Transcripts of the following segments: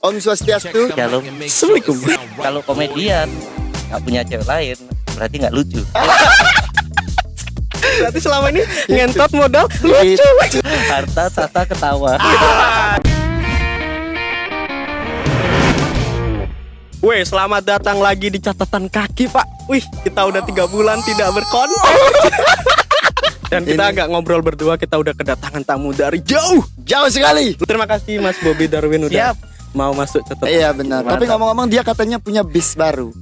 Om Swastiastu. Shalom. Assalamualaikum. Kalau komedian nggak punya cewek lain, berarti nggak lucu. Berarti selama ini ngentot modal lucu. Harta, tata, ketawa. Weh, selamat datang lagi di catatan kaki, Pak. Wih, kita udah tiga bulan tidak berkonten. Dan kita Ini- agak ngobrol berdua, kita udah kedatangan tamu dari jauh. Jauh sekali. Terima kasih Mas Bobby Darwin udah Siap. Mau masuk catatan. Iya benar. Tapi ngomong-ngomong dia katanya punya bis baru.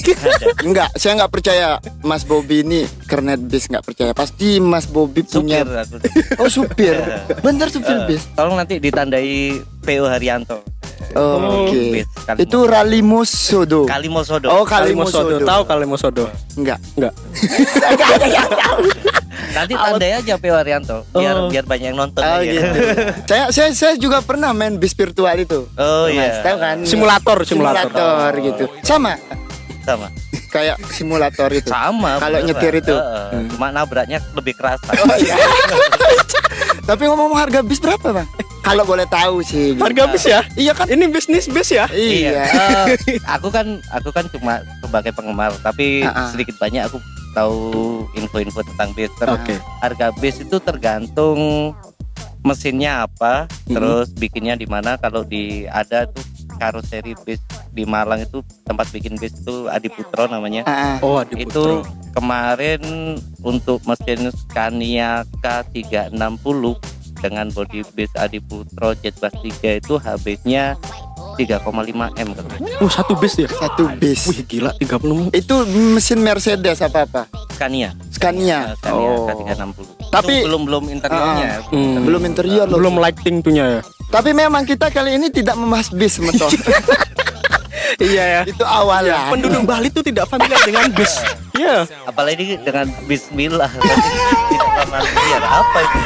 Enggak, saya nggak percaya Mas Bobby ini kernet bis nggak percaya. Pasti Mas Supir punya. aku. Oh supir. Bener supir bis. Tolong nanti ditandai PO Haryanto. Oh, Oke. Bis Kalimo. Itu Ralimus Sodo. Kalimosodo. Oh Kalimosodo. Kalimosodo. Tahu Kalimosodo? Enggak. Enggak. Nanti tandai aja PO Haryanto biar Oh. biar banyak yang nonton. Oh, ya. gitu. saya, saya saya juga pernah main bis virtual itu. Oh iya. tahu kan? Simulator, simulator. Simulator gitu. Sama Sama. kayak simulator itu. Sama. Kalau nyetir itu. Heeh. Hmm. Cuma nabraknya lebih keras. Oh, iya. Tapi ngomong-ngomong harga bis berapa, Bang? Kalau boleh tahu sih. gitu. Harga bis ya? Iya kan? Ini bisnis bis ya? Iya. Eh, aku kan aku kan cuma sebagai penggemar, tapi Ah, ah. sedikit banyak aku tahu info-info tentang bis. Ter- Oke. Harga bis itu tergantung mesinnya apa, Hmm. terus bikinnya di mana. Kalau di ada tuh karoseri bis di Malang itu tempat bikin bis itu Adiputro namanya. Ah. Oh, Adi itu Putro. kemarin untuk mesin Scania K360 dengan body base Adiputro Jetbus 3 itu habisnya 3,5 M kan. Oh, satu bis ya? satu bis. Wih, gila 30 Itu mesin Mercedes apa apa? Scania. Scania. Scania Oh. K360. Tapi- Itu belum belum interiornya. Hmm. Belum interior loh. Belum lighting tuhnya ya? Tapi memang kita kali ini tidak membahas bis, Meto. Iya ya. itu awal ya. Penduduk Bali tuh tidak familiar dengan bis. Iya. Apalagi dengan Bismillah. Apa itu?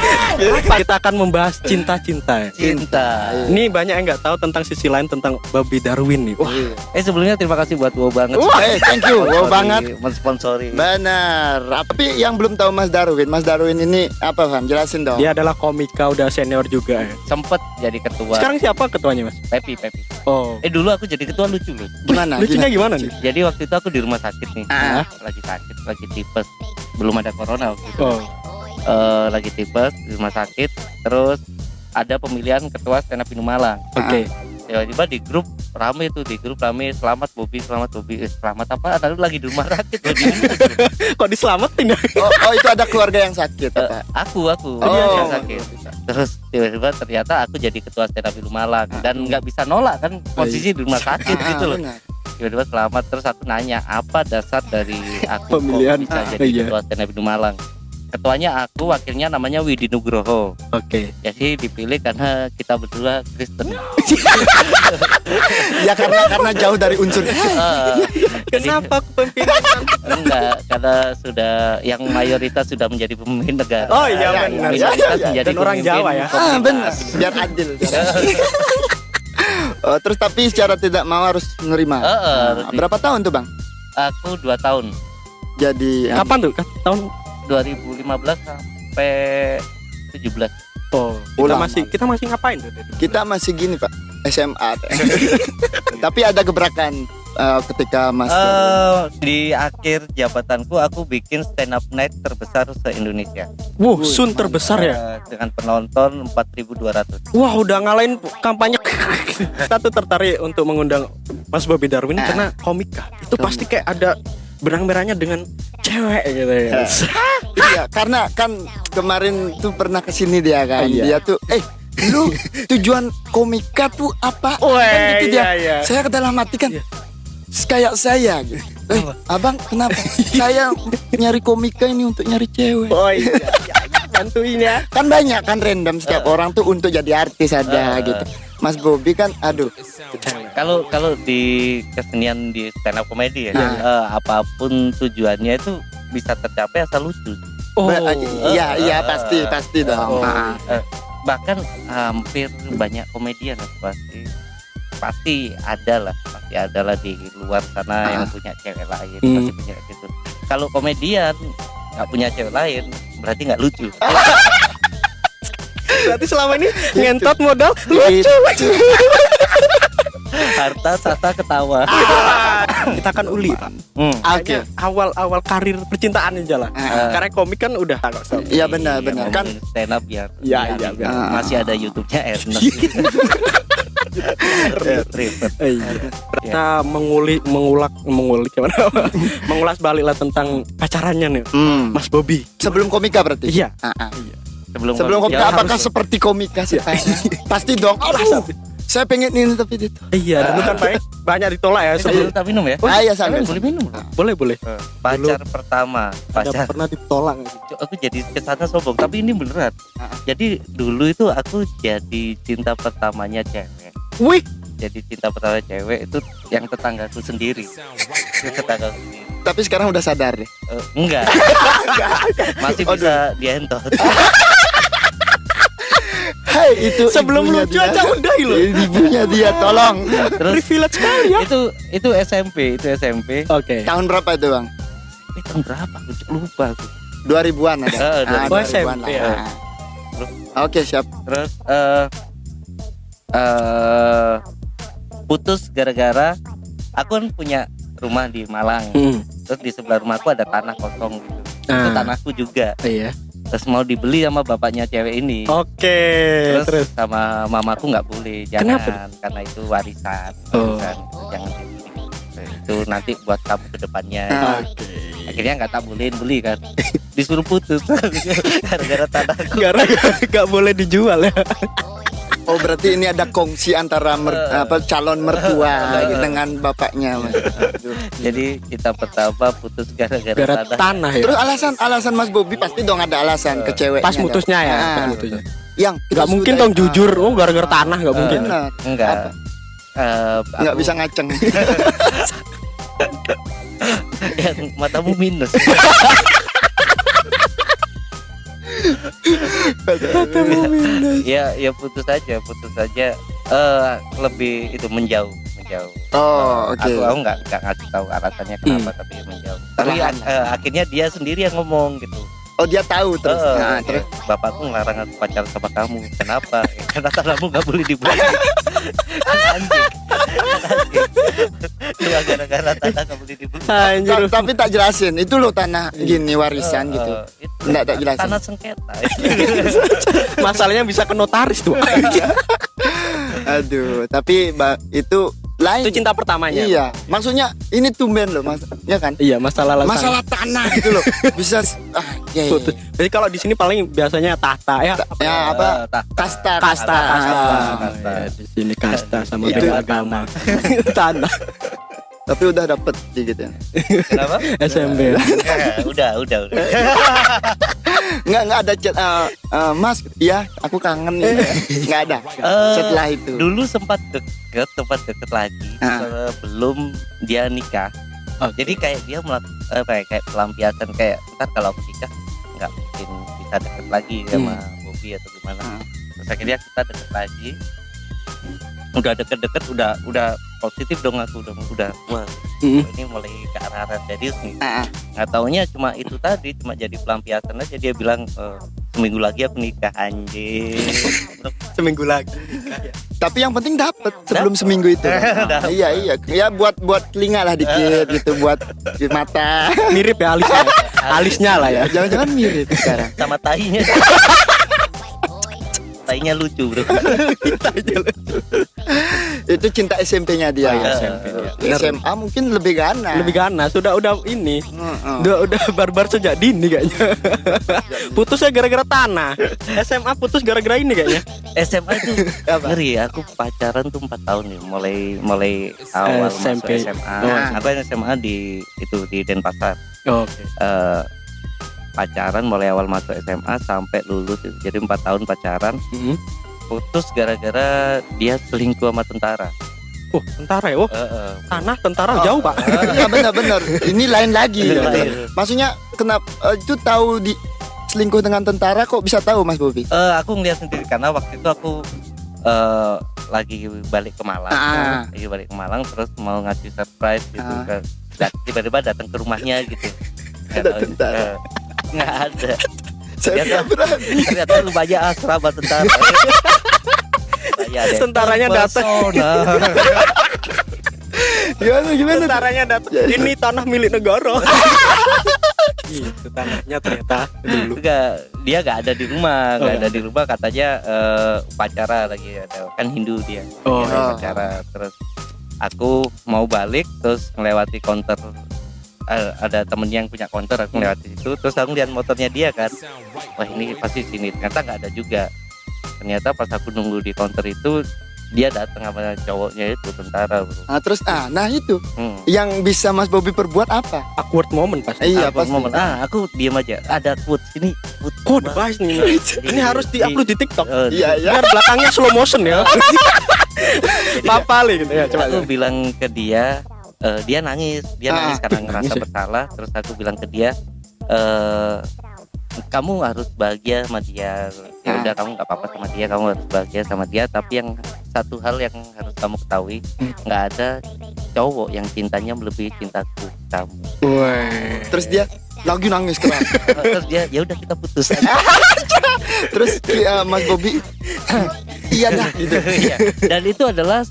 Kita akan membahas cinta-cinta ya. Cinta. Ini banyak yang nggak tahu tentang sisi lain tentang Bobby Darwin nih. Wah, Eh sebelumnya terima kasih buat wow banget. Wah, eh, thank you. Wow banget. Mensponsori. Benar. Tapi yang belum tahu Mas Darwin, Mas Darwin ini apa, Bang? Jelasin dong. dia adalah komika udah senior juga ya. Sempet jadi ketua. Sekarang siapa ketuanya, Mas? Pepi Pepi. Oh. Eh dulu aku jadi ketua lucu loh. Gimana? Lucunya gimana nih? Jadi waktu itu aku di rumah sakit nih, Ah. lagi sakit, lagi tipes, belum ada corona waktu itu, Oh. Eh, lagi tipes di rumah sakit, terus ada pemilihan ketua stand up Malang. Oke. Tiba-tiba di grup rame tuh, di grup rame selamat Bobi, selamat Bobi, eh, selamat apa? Tadi lagi di rumah sakit loh, di- Kok diselamatin ya? Oh, oh, itu ada keluarga yang sakit Eh, apa? aku, aku, Oh. yang sakit. Terus tiba-tiba ternyata aku jadi ketua stand up Malang dan nggak bisa nolak kan posisi di rumah sakit Ah, gitu loh. benar. tiba-tiba selamat terus aku nanya apa dasar dari aku Pemilihan. kok bisa Ah, jadi iya. ketua stand up Malang ketuanya aku wakilnya namanya Widi Nugroho Oke. jadi dipilih karena kita berdua Kristen Ya karena karena jauh dari unsur. Jadi- Kenapa kepemimpinan? enggak karena sudah yang mayoritas sudah menjadi pemimpin negara Oh, iya, benar. Minoritas Iya, iya, iya. menjadi Dan orang pemimpin Jawa ya. Ah, benar. Biar adil. Oh, terus tapi secara tidak mau harus menerima. Eh, eh, Nah, di- berapa tahun tuh, Bang? aku dua tahun Jadi Kapan tuh? Ka- Tahun 2015 sampai 17 Oh, kita masih kita masih ngapain tuh? kita masih gini, Pak. SMA. tapi ada gebrakan eh, ketika Mas Eh, di akhir jabatanku aku bikin stand up night terbesar se Indonesia Wuh, sun terbesar ya. Eh, dengan penonton 4.200 Wah, udah ngalahin kampanye. kita tuh tertarik untuk mengundang Mas Bobby Darwin Ah. karena komika. Itu pasti kayak ada benang merahnya dengan cewek gitu ya. Iya, karena kan kemarin tuh pernah ke sini dia kan. Iya. Dia tuh, eh, lu tujuan komika tuh apa? Weh, kan gitu dia. iya, iya. Saya ke dalam hati kan, Iya. kayak saya. gitu. Eh, abang kenapa? saya nyari komika ini untuk nyari cewek. Oh iya, iya, iya. bantuin ya. Kan banyak kan random setiap orang tuh untuk jadi artis ada Eh. gitu. Mas Bobby kan, aduh, kalau kalau di kesenian di stand up komedi ya Iya. eh, apa pun tujuannya itu bisa tercapai asal lucu Oh, Ba- iya iya eh, pasti pasti dong. Oh. Ah. Eh, bahkan hampir banyak komedian lah pasti pasti ada lah pasti ada lah di luar sana yang punya cewek lain Hmm. pasti punya gitu kalau komedian nggak punya cewek lain berarti nggak lucu Berarti selama ini ngentot modal lucu. harta tata ketawa Kita kan uli, Pak. Hmm. Oke. Kayaknya awal-awal karir percintaan aja lah. Ah. Karena komik kan udah. Iya benar benar kan ngomongin stand up biar Iya, iya, masih ada YouTube-nya Ernest Ribet. Eh, iya. Kita menguli mengulak mengulik gimana? Mengulas balik lah tentang pacarannya nih. hmm, Mas Bobby. sebelum komika berarti. Iya. Ah, ah. Sebelum Sebelum komik- komika ya, apakah harus- seperti komika sih? Pasti dong. Aduh, saya pengen ini tapi itu. Iya, dulu kan banyak banyak ditolak ya Eh, sebelum kita minum ya? Ah, iya, sambil. boleh minum? Boleh boleh. pacar pertama Ada pacar. pernah ditolak. Aku jadi ke sana sombong tapi ini beneran. Ah. jadi dulu itu aku jadi cinta pertamanya cewek. Wih, jadi cinta pertama cewek itu yang tetanggaku sendiri tetangga sendiri Tapi sekarang udah sadar deh. Eh, enggak masih Aduh. bisa dientot Hai, itu sebelum lucu dia. aja udah lo. Ibunya dia tolong. terus Privilege sekali ya. itu itu SMP itu SMP Oke. Tahun berapa itu, Bang? eh, tahun berapa aku lupa aku 2000-an ada. Eh, Ah, 2000-an. 2000-an lah. SMP, ya. Ah. Oke, siap. terus eh eh putus gara-gara aku kan punya rumah di Malang Hmm. terus di sebelah rumahku ada tanah kosong gitu itu Ah. tanahku juga Iya. terus mau dibeli sama bapaknya cewek ini Oke, terus, terus. sama mamaku nggak boleh jangan Kenapa? karena itu warisan Oh. warisan jangan dibeli itu nanti buat kamu ke depannya Ah. akhirnya nggak tak bolehin beli kan disuruh putus gara-gara tanahku Gara-gara nggak boleh dijual ya. Oh, berarti ini ada kongsi antara mer- Eh. apa calon mertua Eh. dengan bapaknya. Mas. Aduh. jadi kita pertama putus gara-gara Gara tanah tanah ya. Terus alasan alasan Mas Bobi pasti dong ada alasan ke ceweknya. Pas mutusnya ya, Ah. pas mutusnya. Yang Nggak mungkin dong jujur, oh gara-gara tanah nggak Eh. mungkin. Enggak? Eh, Nggak bisa ngaceng. yang matamu minus ya ya putus aja putus aja eh lebih itu menjauh menjauh. Oh, oke. aku aku nggak nggak ngasih tahu alasannya kenapa tapi menjauh. Tapi eh, akhirnya dia sendiri yang ngomong gitu. Oh, dia tahu terus. Eh, Nah, terus? bapakku ngelarang aku pacaran sama kamu. Kenapa? Karena tanahmu nggak boleh dibeli anjing gara-gara tanah nggak boleh dibeli Anjir. Ta- tapi tak jelasin. Itu loh tanah gini warisan Eh, gitu. eh, itu Nggak, tak jelasin. tanah sengketa Masalahnya bisa ke notaris tuh. Aduh, tapi itu lain. Itu cinta pertamanya. Iya, maksudnya ini tumben loh, Mas. Ya kan? Iya, masalah alasan. Masalah tanah gitu loh. Bisa ah, ya, ya, Putus. Jadi kalau di sini paling biasanya tahta ya. ya apa? Eh, tak- Kasta, Kasta, Ah, kasta. kasta. Ya, di sini kasta sama Itu agama. Tanah. Tapi udah dapet dikit ya. kenapa SMP. Eh, udah udah udah Enggak enggak ada chat eh, eh, Mas, iya, aku kangen nih. Enggak ada. Eh, Setelah itu. dulu sempat deket sempat deket lagi Ah. sebelum dia nikah Oh. jadi kayak dia melakukan ya, kayak pelampiasan kayak ntar kalau aku nikah nggak mungkin bisa deket lagi sama Bobby atau gimana Ah. terus akhirnya kita deket lagi udah deket-deket udah udah positif dong aku udah udah wah Mm. ini mulai ke arah arah serius nih ah. nggak taunya cuma itu tadi cuma jadi pelampiasan aja dia bilang "Eh, seminggu lagi aku nikah anjing Seminggu lagi. Tapi yang penting dapet sebelum seminggu itu. Dapet. iya iya. Ya buat buat telinga lah dikit gitu, buat di mata. Mirip ya alisnya. Alisnya lah ya. Jangan-jangan mirip sekarang. sama tainya tainya lucu bro Itu cinta SMP-nya dia. Oh, iya, ya. SMP. Eh, SMA mungkin lebih ganas. Lebih ganas, sudah udah ini. Heeh. Udah udah barbar sejak dini kayaknya. Putusnya gara-gara tanah. SMA putus gara-gara ini kayaknya. SMA itu Apa? ngeri aku pacaran tuh 4 tahun nih mulai mulai awal SMP. masuk SMA Oh. aku kan SMA di itu di Denpasar Oke. Eh, pacaran mulai awal masuk SMA sampai lulus jadi empat tahun pacaran Mm. Putus gara-gara dia selingkuh sama tentara Oh, tentara ya. Oh, Eh, eh. tanah tentara jauh, Pak. Iya benar-benar. Ini lain lagi. Lain. Maksudnya kenapa eh, itu tahu di selingkuh dengan tentara kok bisa tahu Mas Bobi? Eh, aku ngeliat sendiri karena waktu itu aku eh, lagi balik ke Malang, Ah. lagi balik ke Malang terus mau ngasih surprise gitu, Ah. ke, da- tiba-tiba datang ke rumahnya gitu. Ada tentara. Nggak ada. Saya Ternyata, berani. ternyata lumayan asrama tentara. Tentaranya datang. Gimana gimana? Caranya datang. Ini tanah milik negara. gitu tanahnya ternyata dulu. Enggak, dia nggak ada di rumah, nggak Oh. ada di rumah katanya eh, upacara lagi ada kan Hindu dia, Oh. Upacara. Terus aku mau balik terus melewati counter eh, ada temennya yang punya counter aku melewati situ terus aku lihat motornya dia kan wah ini pasti sini ternyata nggak ada juga ternyata pas aku nunggu di counter itu dia datang sama cowoknya itu tentara bro Nah, terus ah, nah itu hmm. yang bisa Mas Bobby perbuat apa? Awkward moment pasti. Iya, Aku pasti. momen, ah aku diam aja ada quote ini quote Kode Wah, bahas nih. Ini harus diupload di TikTok. eh, Iya, iya. Biar belakangnya slow motion ya. Papali gitu ya, coba. aku bilang ke dia eh, dia nangis dia Ah, nangis karena ngerasa nangis ya? bersalah terus aku bilang ke dia eh kamu harus bahagia sama dia ya Ah. udah kamu nggak apa-apa sama dia kamu harus bahagia sama dia tapi yang satu hal yang harus kamu ketahui Hmm. nggak ada cowok yang cintanya melebihi cintaku kamu. Terus dia lagi nangis keras. terus dia ya udah kita putus terus eh, Mas Bobby iya dah gitu. Iya. dan itu adalah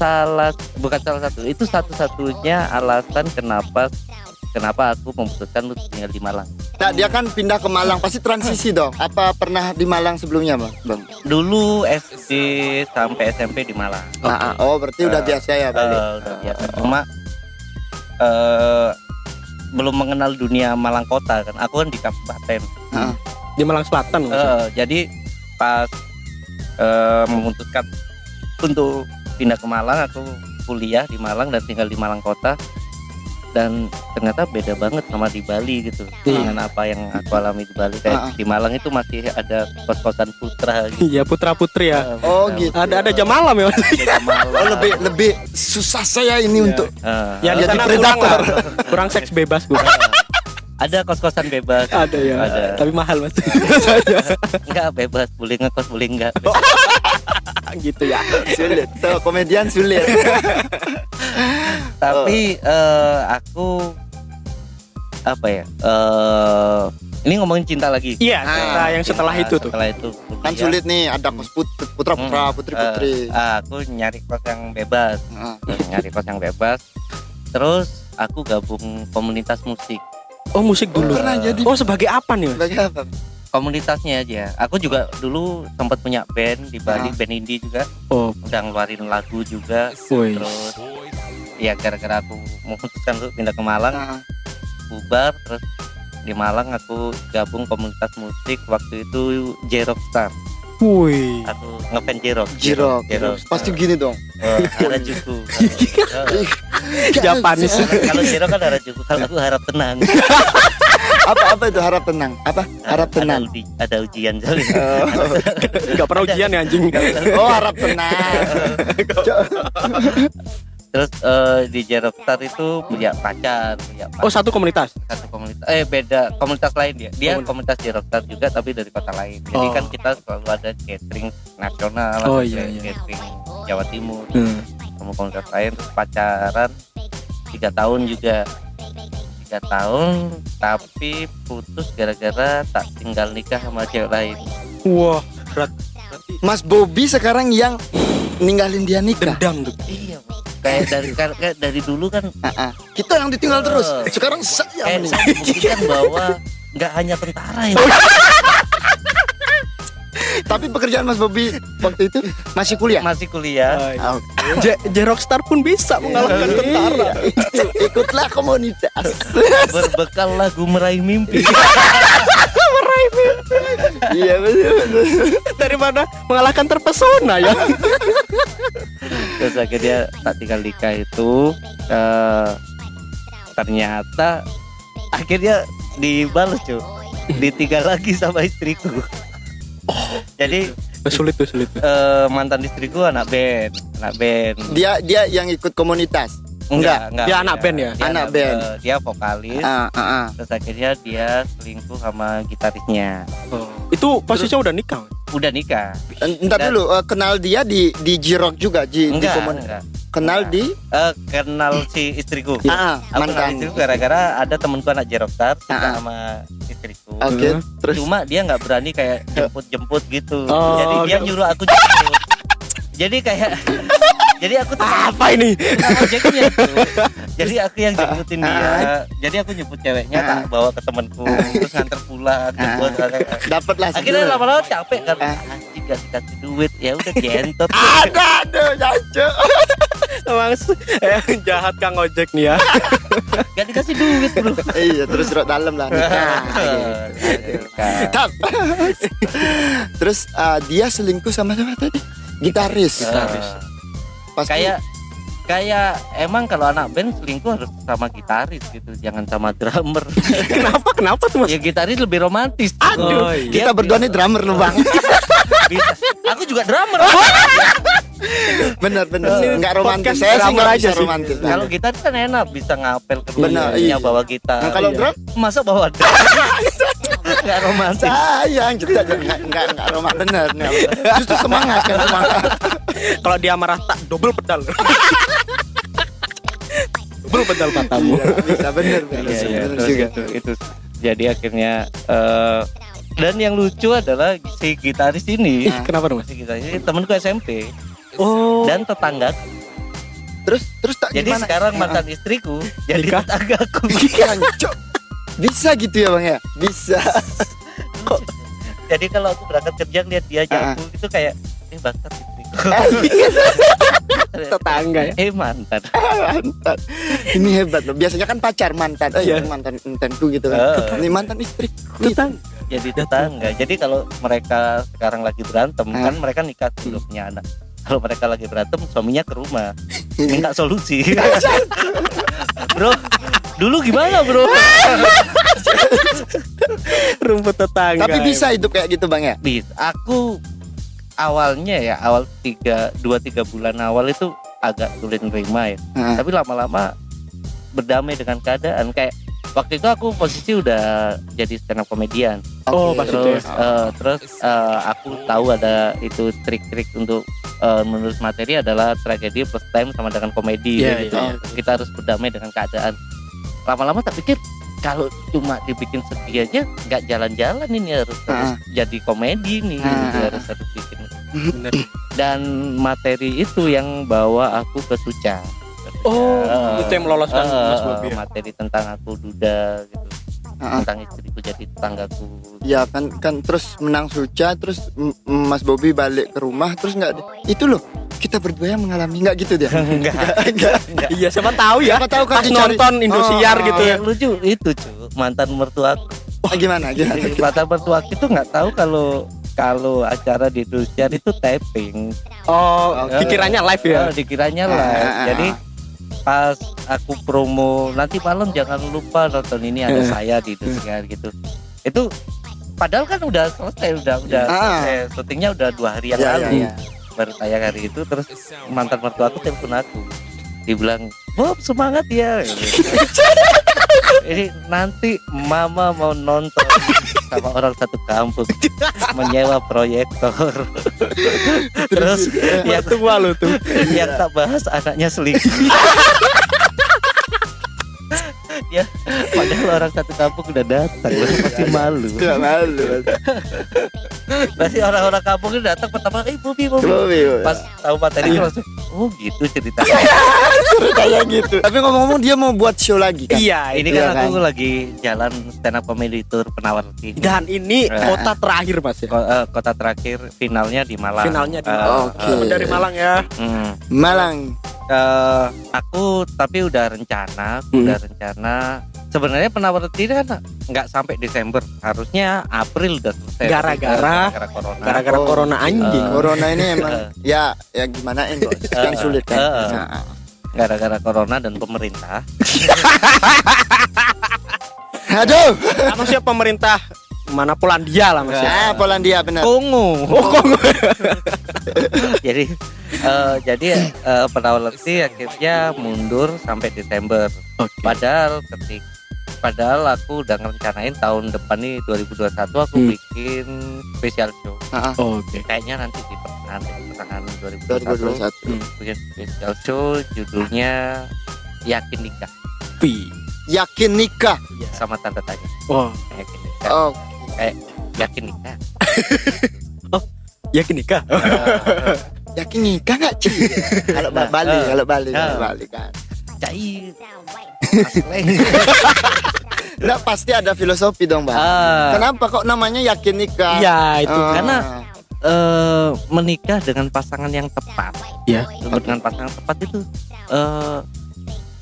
salah bukan salah satu itu satu-satunya alasan kenapa kenapa aku memutuskan untuk tinggal di Malang Nah, dia kan pindah ke Malang pasti transisi dong. Apa pernah di Malang sebelumnya, Bang? Bang. dulu SD sampai SMP di Malang Ah, ah. oh, berarti udah Eh, biasa ya, Eh, balik. udah biasa cuma eh belum mengenal dunia Malang kota kan aku kan di kabupaten Ah. Di Malang Selatan maksudnya. Eh, jadi pas eh, memutuskan untuk pindah ke Malang aku kuliah di Malang dan tinggal di Malang kota dan ternyata beda banget sama di Bali gitu Iya. dengan apa yang aku alami di Bali kayak di Malang itu masih ada kos-kosan putra gitu Iya putra putri ya. Eh, Oh, gitu. Ada ada jam malam ya. Malam. Oh, lebih lebih susah saya ini Iya. untuk Eh, Ya di Jadi predator. kurang, kurang seks bebas gue. ada kos-kosan bebas ada ya. Ada. Tapi mahal mas. enggak bebas boleh ngekos boleh enggak gitu ya. sulit. So, komedian sulit. tapi eh, aku apa ya eh ini ngomongin cinta lagi Iya. Ah, cerita yang setelah Cinta, itu tuh. setelah itu kan kuliah. sulit nih, ada kos put- putra putra, Hmm, putri putri. eh, ah, aku nyari kos yang bebas Ah. nyari kos yang bebas terus aku gabung komunitas musik Oh musik dulu. Pernah jadi Oh sebagai apa nih sebagai apa? Komunitasnya aja. Aku juga dulu sempat punya band di Bali Ah. band indie juga. Oh, udah ngeluarin lagu juga. Woi. terus ya gara-gara aku memutuskan untuk pindah ke Malang Ah. bubar. Terus di Malang aku gabung komunitas musik waktu itu Jerok Star. Woi. aku ngefan Jerok Jirok, Jerok pasti gini dong. Eh, Harajuku Eh, Japanis. kalau- kalau Jerok kan Harajuku kalau aku harap tenang apa apa itu harap tenang? Apa? Harap ada tenang. uji, ada ujian soalnya Oh, Gak pernah ujian ya anjing. oh harap tenang. Terus eh, di Jerok Star itu punya pacar punya Oh satu komunitas. satu komunitas eh beda komunitas lain dia dia Komunitas. komunitas Jerok Star juga tapi dari kota lain jadi Oh. kan kita selalu ada catering nasional Oh, ada iya, iya. catering Jawa Timur Hmm. sama komunitas lain terus pacaran tiga tahun juga tiga tahun tapi putus gara-gara tak tinggal nikah sama cewek lain Wah berat. Mas Bobby sekarang yang ninggalin dia nikah. dendam tuh. iya kayak dari kayak dari dulu kan Ah, ah. Kita yang ditinggal terus. Sekarang saya kayak nih. saya membuktikan bahwa nggak hanya tentara yang Tapi pekerjaan Mas Bobby waktu itu masih kuliah. masih kuliah Ah, J Jerokstar pun bisa mengalahkan Iya. tentara. Ikutlah komunitas. berbekal lagu meraih mimpi Iya betul. betul. Daripada mengalahkan terpesona ya. terus akhirnya tak tinggal nikah itu eh, ternyata akhirnya dibalas cuy ditinggal lagi sama istriku jadi sulit tuh sulit. eh, mantan istriku anak band anak band Dia dia yang ikut komunitas. enggak enggak Dia anak band ya? dia Anak band. eh, dia vokalis Ah, ah, ah. terus akhirnya dia selingkuh sama gitarisnya Oh. Itu posisinya udah nikah. udah nikah Entar dulu eh, kenal dia di di Jirok juga di, di enggak komunitas. enggak Kenal di Eh, kenal si istriku ah, Aku kenal mantan. istriku gara-gara ada temenku anak Jerokstar suka Ah. sama istriku. Oke, Hmm. terus Cuma dia nggak berani kayak jemput-jemput gitu. Oh, Jadi dia gitu. nyuruh aku jemput. Jadi kayak jadi aku tuh Apa ini? ojeknya tuh. jadi aku yang jemputin dia jadi aku nyebut ceweknya tak bawa ke temanku terus nganter pulang jemput Dapat lah. akhirnya lama-lama capek kan Ah. anjing gak dikasih duit ya udah gentot Ada, ada, jancuk. Emang eh, jahat Kang Ojek nih ya. gak dikasih duit bro Iya, terus rok dalam lah. Nikah. Tap. Terus ah, dia selingkuh sama siapa tadi? Gitaris. Gitaris. Pasti kayak kayak emang kalau anak band selingkuh harus sama gitaris gitu jangan sama drummer Kenapa? Kenapa tuh Mas? ya gitaris lebih romantis Aduh. Oh, kita dia berdua nih drummer lu bang. bisa. aku juga drummer bener bener. Ini Enggak romantis. Saya sih nggak aja bisa sih. romantis. Kalau gitaris kan enak bisa ngapel ke rumahnya iya. bawa gitar Nah, kalau Iya. drum masa bawa drum nggak romantis sayang kita enggak enggak enggak romantis bener nih. Justru semangat kan semangat. Kalau dia marah tak double pedal. double pedal matamu. Bisa bener bener. Iya, iya, bener juga. itu, itu jadi akhirnya eh, dan yang lucu adalah si gitaris ini kenapa dong si gitaris ini temanku SMP Oh. dan tetangga Terus terus tak jadi gimana? sekarang mantan istriku jadi Nikah? tetanggaku Jancuk. Bisa gitu ya bang ya? Bisa. jadi kalau aku berangkat kerja lihat dia Ah. jago itu kayak eh bangsat istriku Tetangga ya. eh mantan mantan. Ini hebat loh. Biasanya kan pacar mantan. Eh, Iya. mantan mantanku gitu kan. Eh. Ini mantan istri. Tetangga. jadi tetangga jadi kalau mereka sekarang lagi berantem Ah. kan mereka nikah dulu punya anak kalau mereka lagi berantem suaminya ke rumah minta solusi bro dulu gimana bro Rumput tetangga. Tapi bisa hidup kayak gitu bang ya? bis aku awalnya ya awal tiga dua tiga bulan awal itu agak sulit nerima ya Heeh. tapi lama-lama berdamai dengan keadaan kayak waktu itu aku posisi udah jadi stand up komedian Oh, pas itu ya. terus eh, terus eh, aku tahu ada itu trik-trik untuk eh, menulis materi adalah tragedi plus time sama dengan komedi Iya, gitu. iya. kita harus berdamai dengan keadaan lama-lama tak pikir kalau cuma dibikin sedih aja nggak jalan-jalan ini harus, harus jadi komedi nih Ah. gitu, harus harus bikin Bener. dan materi itu yang bawa aku ke Suca Oh, Eh, itu yang meloloskan eh, Mas Bobi. ya? materi tentang aku duda gitu. Heeh. tentang istriku jadi tetanggaku. Ya kan kan terus menang Suca terus Mas Bobby balik ke rumah terus nggak itu loh kita berdua yang mengalami nggak gitu dia? Enggak enggak Iya, siapa tahu ya. Siapa tahu kan nonton Indosiar Oh, gitu ya. yang lucu itu cu mantan mertuaku Ah, gimana gimana mantan mertuaku itu nggak tahu kalau kalau acara di Indosiar itu taping. Oh, pikirannya live ya. eh, dikiranya Ah, live ah, ah, jadi pas aku promo nanti malam jangan lupa nonton ini ada Eh. saya di Indosiar gitu itu padahal kan udah selesai udah udah Ah. syutingnya udah dua hari yang Ya, lalu ya, ya. baru tayang hari itu terus mantan mertua aku telepon aku dibilang Bob semangat ya ini nanti mama mau nonton sama orang satu kampung menyewa proyektor. Terus yang Itu malu tuh. yang tak bahas anaknya selingkuh ya padahal orang satu kampung udah datang masih malu Nggak malu pasti orang-orang kampung itu datang pertama eh Bobi Bobi Bobby pas tahu materi langsung oh gitu ceritanya kayak gitu tapi ngomong-ngomong dia mau buat show lagi kan Iya, ini itu kan ya aku lagi jalan stand up comedy tour penawar. Dan ini Eh. kota terakhir Mas ya. Ko- eh, kota terakhir finalnya di Malang Finalnya di Eh, Malang. Oke. Temen dari Malang ya. hmm. Malang Eh, aku tapi udah rencana Hmm. udah rencana sebenarnya penawar Roti ini kan nggak sampai Desember harusnya April udah selesai. Gara-gara- gara corona. Gara-gara Oh. corona anjing. Eh. corona ini emang ya ya gimana ini? Kan sulit kan? Eh, eh. Nah, gara-gara corona dan pemerintah. Aduh. Sih pemerintah? Mana Polandia lah Mas ya. ah Polandia benar. Kongo. Oh, kok jadi eh, jadi eh, penawar Lesti akhirnya mundur sampai Desember. Padahal ketik padahal aku udah ngerencanain tahun depan nih 2021 aku Hmm. bikin special show. Ah, ah, Oke. kayaknya nanti di pertengahan pertengahan 2021 2021 bikin special show judulnya yakin nikah. Pi. yakin nikah. Sama tanda tanya. Oh, yakin nikah. Oh. Yakin nikah. Yakin nikah. Eh, yakin nikah nggak Ci? kalau ba- Bali, kalau Bali, Eh. kalau Bali kan. Cai. Nggak pasti ada filosofi dong bang. Ah, Kenapa kok namanya yakin nikah? Iya, itu Ah. karena eh, menikah dengan pasangan yang tepat. Iya. Dengan pasangan tepat itu eh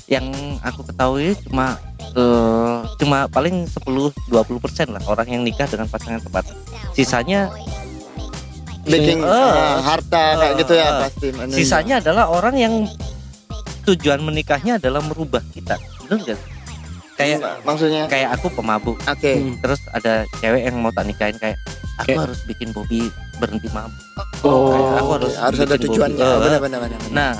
yang aku ketahui cuma eh, cuma paling 10-20% lah orang yang nikah dengan pasangan tepat. Sisanya baking Eh. ah, harta kayak gitu ya Eh. pasti. menunya. sisanya adalah orang yang tujuan menikahnya adalah merubah kita. Benar nggak? Kayak Ma- maksudnya. kayak aku pemabuk Oke. Hmm. terus ada cewek yang mau tak nikahin kayak aku Kayak- harus bikin Bobby berhenti mabuk Oh, Kayak aku harus harus ada tujuannya. Eh, Benar benar benar. benar. nah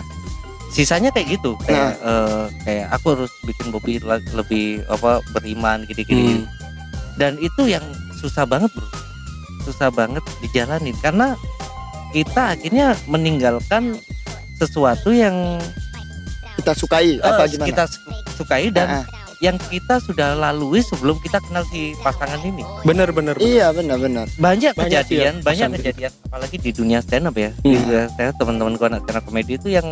sisanya kayak gitu kayak eh, kayak aku harus bikin Bobby lebih apa beriman gini-gini Hmm. dan itu yang susah banget bro susah banget dijalanin karena kita akhirnya meninggalkan sesuatu yang Kita sukai apa eh, gimana? kita su- sukai dan ah. yang kita sudah lalui sebelum kita kenal si pasangan ini bener bener. Iya benar benar. banyak, ya, kejadian banyak pesan gitu. kejadian apalagi di dunia stand up ya di Hmm. dunia stand up teman-temanku anak stand up komedi itu yang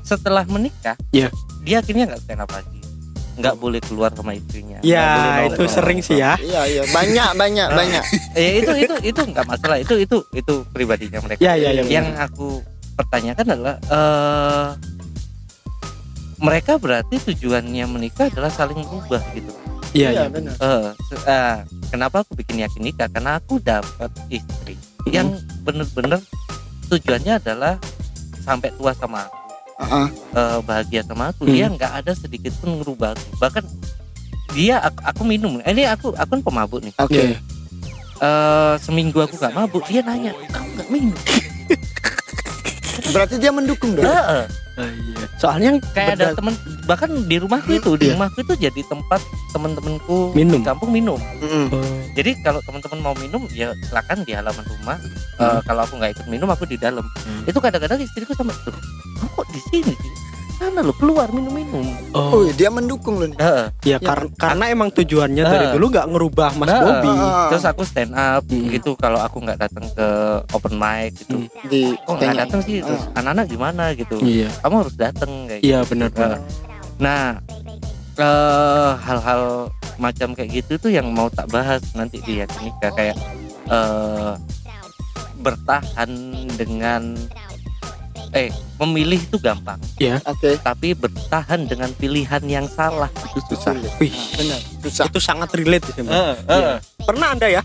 setelah menikah Iya. dia akhirnya nggak stand up lagi nggak boleh keluar sama istrinya Ya, nongkrong. itu sering sih ya. Iya iya banyak banyak Ah. banyak. ya itu itu itu nggak masalah itu itu itu pribadinya mereka Ya, ya, ya. yang aku pertanyakan adalah eh mereka berarti tujuannya menikah adalah saling berubah gitu Iya, Iya iya. benar. Eh, se- eh, kenapa aku bikin yakin nikah? Karena aku dapat istri yang bener-bener tujuannya adalah sampai tua sama aku, Ah. eh, bahagia sama aku. Hmm. Dia nggak ada sedikit pun ngerubah aku. Bahkan dia aku, aku minum. Eh, Ini aku aku kan pemabuk nih. Oke. Iya. Eh, seminggu aku nggak mabuk, dia nanya, kamu nggak minum? Berarti dia mendukung dong. Heeh. iya. Soalnya kayak ada temen bahkan di rumahku itu di Iya. rumahku itu jadi tempat temen-temenku Minum. di kampung minum. Oh, Jadi kalau teman-teman mau minum ya silakan di halaman rumah. Hmm. Eh, kalau aku nggak ikut minum aku di dalam. Hmm. Itu kadang-kadang istriku sama tuh, kamu kok di sini? Sana lo keluar minum-minum. Oh, Oh, dia mendukung loh. nih. Heeh. ya kar- karena emang tujuannya dari Ah. dulu nggak ngerubah Mas Nah, Bobby. Ah. Terus aku stand up Hmm. gitu kalau aku nggak datang ke open mic gitu. Hmm. Di Kok nggak tanya. datang sih? Terus anak-anak gimana gitu. Iya. Kamu harus datang kayak Iya gitu. benar benar. Nah, eh, hal-hal macam kayak gitu tuh yang mau tak bahas nanti di nikah kayak eh, bertahan dengan eh memilih itu gampang, Oke. tapi bertahan dengan pilihan yang salah itu susah. Wih, Benar. Susah. itu sangat relate sih, Mas. Eh, Iya. Pernah Anda ya?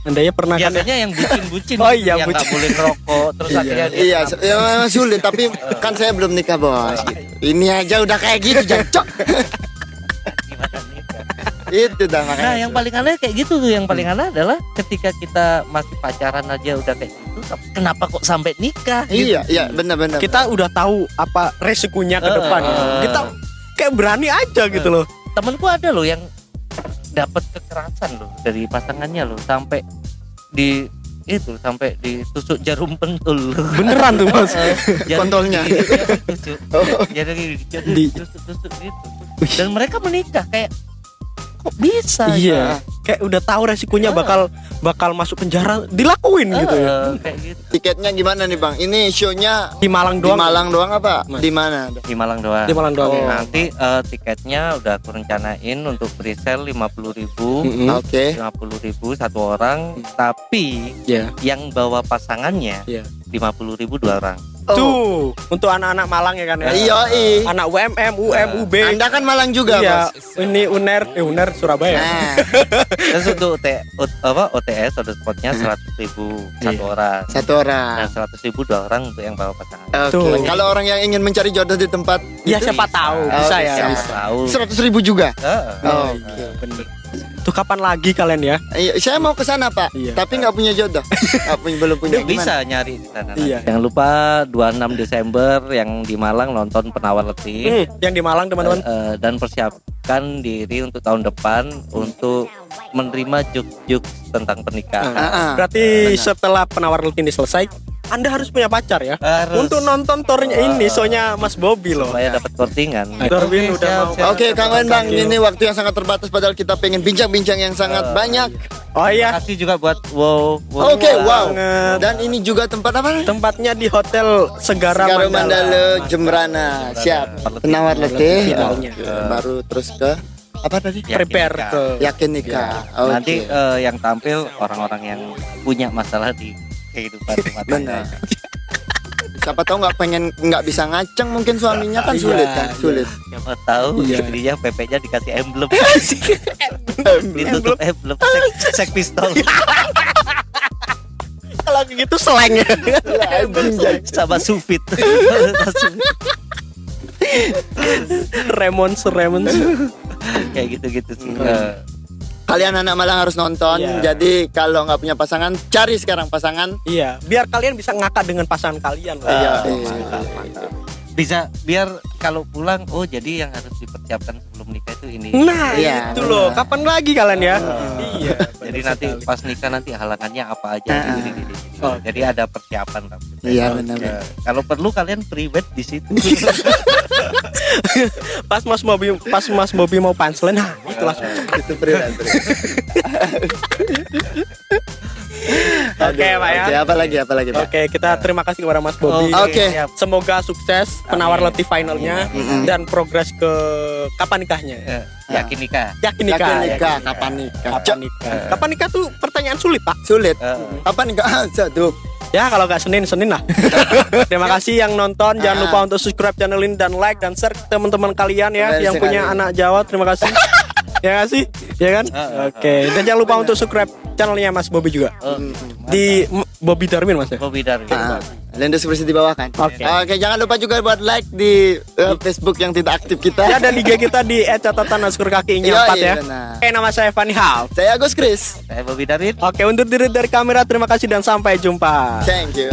Anda ya pernah kan? ya? Biasanya yang bucin-bucin Oh iya, yang bucin. boleh ngerokok terus akhirnya dia Iya, ya memang sulit tapi kan saya belum nikah bos. Ini aja udah kayak gitu jancok. Itu dah makanya. Nah, yang paling aneh kayak gitu tuh. Yang paling aneh adalah ketika kita masih pacaran aja udah kayak gitu, kenapa kok sampai nikah? gitu. Iya, iya benar-benar. Kita udah tahu apa resikonya ke Eh, depan. eh. Kita kayak berani aja gitu loh. Temenku ada loh yang dapat kekerasan loh dari pasangannya loh sampai di itu sampai ditusuk jarum pentul. Beneran tuh Mas. Kontolnya. ditusuk. Oh. Jarum gigi dia Di- ditusuk-tusuk gitu. Dan mereka menikah kayak kok bisa? Iya. Kayak udah tahu resikonya Ah. bakal bakal masuk penjara, dilakuin gitu ya. Kayak gitu. Tiketnya gimana nih bang? Ini show-nya Di Malang di doang. Malang doang apa? Mas. Di mana? Di Malang doang. Di Malang doang. Oh. ya. Nanti eh, tiketnya udah aku rencanain untuk presale 50.000 ribu, Mm-mm. Oke. ribu satu orang, tapi Iya. yang bawa pasangannya Iya. 50.000 dua orang. Oh. Tuh, untuk anak-anak Malang ya kan ya. Iya, i. Anak UMM, UM, UB. Anda kan Malang juga, Iya, Bos. ini UNER, eh UNER Surabaya. Nah, Terus untuk apa OTS the spotnya 100.000 ribu satu orang. satu orang. Nah 100.000 ribu dua orang untuk yang bawa pasangan. Oke. Kalau orang yang ingin mencari jodoh di tempat Ya itu, siapa tahu, Oh, bisa ya. bisa. bisa. Tahu. seratus ribu juga. Heeh. Oh, iya, bener. Tuh kapan lagi kalian ya? Iya, saya mau ke sana pak, Iya. tapi nggak punya jodoh, nggak punya belum punya. Gimana? bisa nyari di sana. Iya. Jangan lupa 26 Desember yang di Malang nonton Penawar Letih. Hmm, yang di Malang teman-teman. Eh, eh, dan persiapkan diri untuk tahun depan untuk menerima juk-juk tentang pernikahan. Ah, ah. Berarti benar. setelah penawar letih ini selesai, Anda harus punya pacar ya. Harus. Untuk nonton tornya ini, soalnya Mas Bobby loh. supaya dapat kortingan. Darwin udah mau- Oke, kawan Bang, ini waktu yang sangat terbatas padahal kita pengen bincang-bincang yang sangat banyak. Oh iya, Kasih juga buat wow. wow. Oke, wow. banget. Dan ini juga tempat apa? tempatnya di Hotel Segara, Sekarang Mandala. Mandala Jembrana. Siap. Penawar letih. Finalnya. Oke, Baru terus ke apa tadi? Yakin Prepare nikah. ke Yakin nikah. Oke. Nanti eh, yang tampil orang-orang yang punya masalah di kehidupan rumah tangga. Siapa tahu nggak pengen nggak bisa ngaceng mungkin suaminya kan Iya, sulit kan iya. sulit. Siapa tahu Iya. istrinya PP-nya dikasih emblem. Ditutup emblem sek, pistol kalau gitu seleng ya. sama sufit. Remons Remons. Kayak gitu-gitu sih. Kalian anak Malang harus nonton. Iya. Jadi kalau nggak punya pasangan, cari sekarang pasangan. Iya, biar kalian bisa ngakak dengan pasangan kalian. loh. Iya. mantap, mantap. Bisa biar kalau pulang oh jadi yang harus dipersiapkan sebelum nikah itu ini. Nah, Iya, itu loh. Kapan lagi kalian ya? Iya. Jadi nanti pas nikah nanti halangannya apa aja gini, gini, gini. Oh. Jadi ada persiapan lah. Iya, benar. Ya, Kalau perlu kalian private di situ. pas Mas Bobby pas Mas Bobby mau punchline, nah itu langsung. Itu freelance. Oke, Pak ya. Oke, apa lagi? Apa lagi, Pak? Oke, kita terima kasih kepada Mas Bobby. Oke. siap. Semoga sukses penawar letih finalnya dan progres ke kapan nikahnya. Eh, Yakin nikah. Yakin nikah. Yakin nikah, kapan nikah? Kapan nikah? Kapan nikah tuh pertanyaan sulit, Pak. Sulit. Eh, Kapan nikah? Ah, Satu. Ya kalau nggak Senin Senin lah. Terima kasih yang nonton. Jangan lupa untuk subscribe channel ini dan like dan share ke teman-teman kalian ya Benar yang sekali. punya anak Jawa. Terima kasih. ya kasih, ya kan? Oke. Dan jangan lupa untuk subscribe channelnya Mas Bobby juga oh, di M- Bobby Darwin Mas ya. Bobby Darwin. Seperti di bawah kan. Oke. Oke, jangan lupa juga buat like di eh, Facebook yang tidak aktif kita. Ya dan IG kita di @catatan kakinya Yoi, 4 ya. Oke nama saya Fanny Half. Saya Agus Kris. Saya Bobby Darwin. Oke untuk diri dari kamera terima kasih dan sampai jumpa. Thank you.